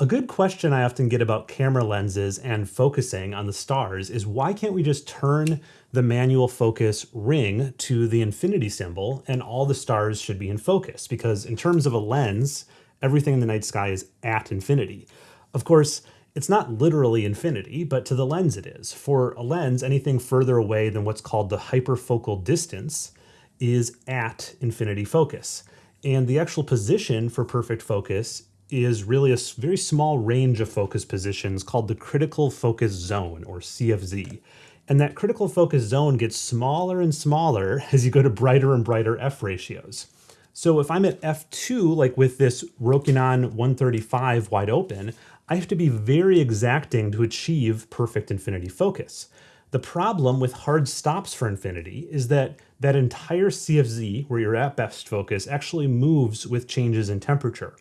A good question I often get about camera lenses and focusing on the stars is why can't we just turn the manual focus ring to the infinity symbol and all the stars should be in focus? Because in terms of a lens, everything in the night sky is at infinity. Of course, it's not literally infinity, but to the lens it is. For a lens, anything further away than what's called the hyperfocal distance is at infinity focus. And the actual position for perfect focus is really a very small range of focus positions called the critical focus zone or CFZ. And that critical focus zone gets smaller and smaller as you go to brighter and brighter f ratios. So if I'm at f2, like with this Rokinon 135 wide open, I have to be very exacting to achieve perfect infinity focus. The problem with hard stops for infinity is that that entire CFZ, where you're at best focus, actually moves with changes in temperature.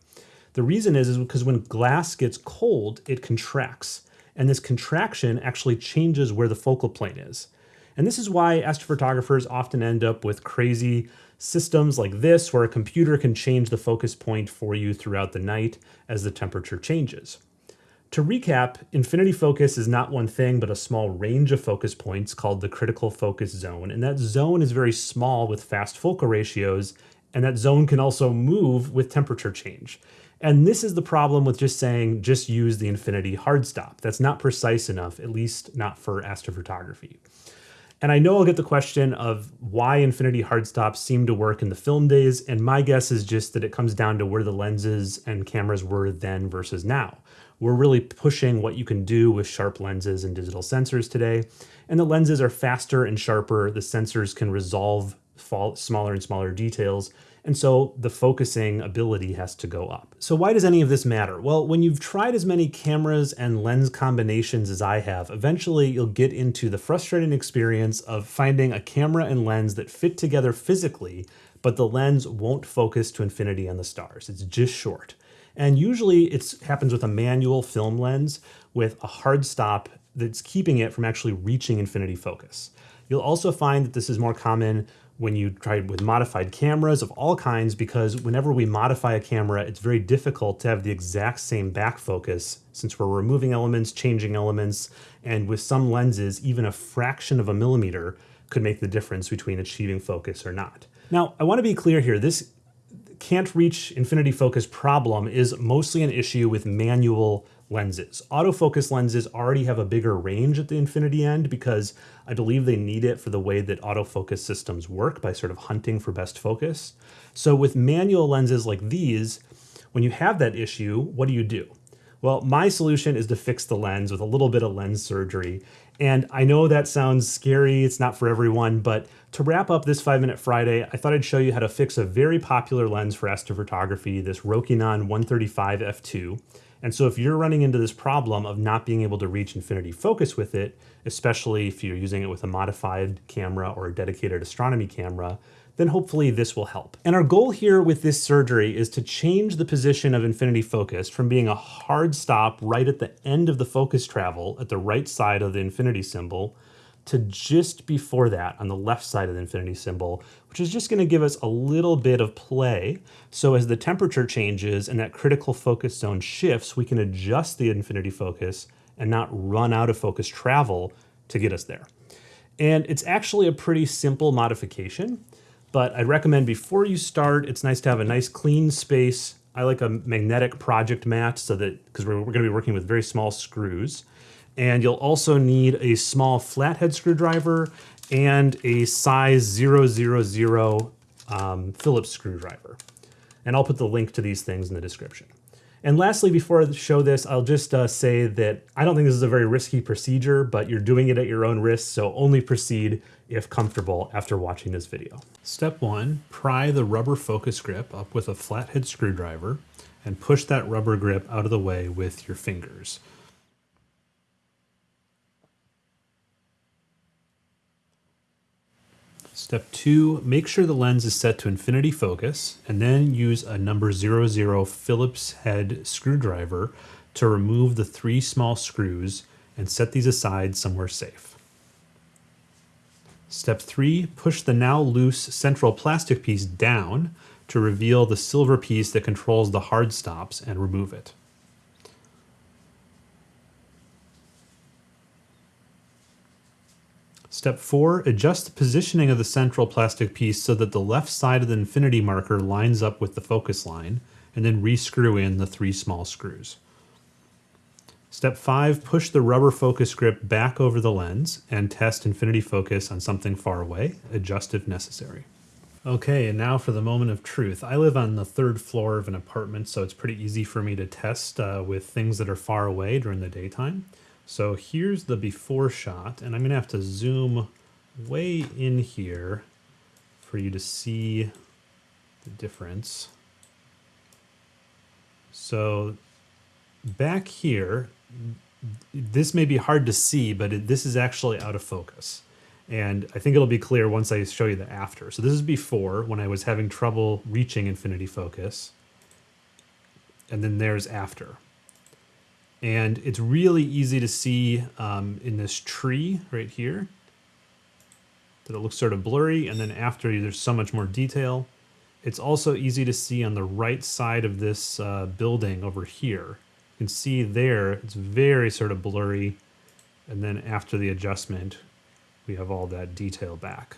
The reason is, is because when glass gets cold, it contracts. And this contraction actually changes where the focal plane is. And this is why astrophotographers often end up with crazy systems like this, where a computer can change the focus point for you throughout the night as the temperature changes. To recap, infinity focus is not one thing, but a small range of focus points called the critical focus zone. And that zone is very small with fast focal ratios, and that zone can also move with temperature change. And this is the problem with just saying, just use the infinity hard stop. That's not precise enough, at least not for astrophotography. And I know I'll get the question of why infinity hard stops seem to work in the film days, and my guess is just that it comes down to where the lenses and cameras were then versus now. We're really pushing what you can do with sharp lenses and digital sensors today, and the lenses are faster and sharper, the sensors can resolve smaller and smaller details, and so the focusing ability has to go up. So why does any of this matter? Well, when you've tried as many cameras and lens combinations as I have, eventually you'll get into the frustrating experience of finding a camera and lens that fit together physically, but the lens won't focus to infinity on the stars. It's just short. And usually it happens with a manual film lens with a hard stop that's keeping it from actually reaching infinity focus. You'll also find that this is more common when you try with modified cameras of all kinds because whenever we modify a camera, it's very difficult to have the exact same back focus since we're removing elements, changing elements, and with some lenses, even a fraction of a millimeter could make the difference between achieving focus or not. Now, I want to be clear here. This can't reach infinity focus problem is mostly an issue with manual lenses. Autofocus lenses already have a bigger range at the infinity end because I believe they need it for the way that autofocus systems work by sort of hunting for best focus. So with manual lenses like these, when you have that issue, what do you do? Well, my solution is to fix the lens with a little bit of lens surgery. And I know that sounds scary, it's not for everyone, but to wrap up this 5 Minute Friday, I thought I'd show you how to fix a very popular lens for astrophotography, this Rokinon 135 f2. And so if you're running into this problem of not being able to reach infinity focus with it, especially if you're using it with a modified camera or a dedicated astronomy camera, then hopefully this will help. And our goal here with this surgery is to change the position of infinity focus from being a hard stop right at the end of the focus travel at the right side of the infinity symbol to just before that on the left side of the infinity symbol, which is just gonna give us a little bit of play. So as the temperature changes and that critical focus zone shifts, we can adjust the infinity focus and not run out of focus travel to get us there. And it's actually a pretty simple modification, but I'd recommend before you start, it's nice to have a nice clean space. I like a magnetic project mat so that, because we're, we're gonna be working with very small screws. And you'll also need a small flathead screwdriver and a size 000 um, Phillips screwdriver. And I'll put the link to these things in the description. And lastly, before I show this, I'll just uh, say that I don't think this is a very risky procedure, but you're doing it at your own risk, so only proceed if comfortable after watching this video. Step one, pry the rubber focus grip up with a flathead screwdriver and push that rubber grip out of the way with your fingers. Step two, make sure the lens is set to infinity focus and then use a number 00 Phillips head screwdriver to remove the three small screws and set these aside somewhere safe. Step three, push the now loose central plastic piece down to reveal the silver piece that controls the hard stops and remove it. Step four, adjust the positioning of the central plastic piece so that the left side of the infinity marker lines up with the focus line, and then rescrew in the three small screws. Step five, push the rubber focus grip back over the lens and test infinity focus on something far away, adjust if necessary. Okay, and now for the moment of truth. I live on the third floor of an apartment, so it's pretty easy for me to test uh, with things that are far away during the daytime. So here's the before shot, and I'm gonna have to zoom way in here for you to see the difference. So back here, this may be hard to see, but it, this is actually out of focus. And I think it'll be clear once I show you the after. So this is before when I was having trouble reaching infinity focus. And then there's after. And it's really easy to see um, in this tree right here that it looks sort of blurry. And then after there's so much more detail. It's also easy to see on the right side of this uh, building over here. You can see there, it's very sort of blurry. And then after the adjustment, we have all that detail back.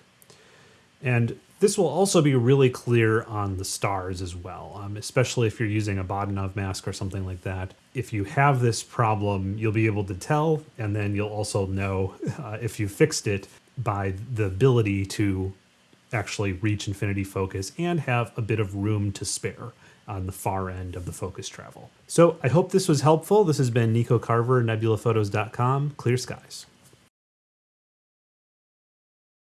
And this will also be really clear on the stars as well, um, especially if you're using a Bahtinov mask or something like that. If you have this problem, you'll be able to tell, and then you'll also know uh, if you fixed it by the ability to actually reach infinity focus and have a bit of room to spare on the far end of the focus travel. So I hope this was helpful. This has been Nico Carver, nebulaphotos.com. Clear skies.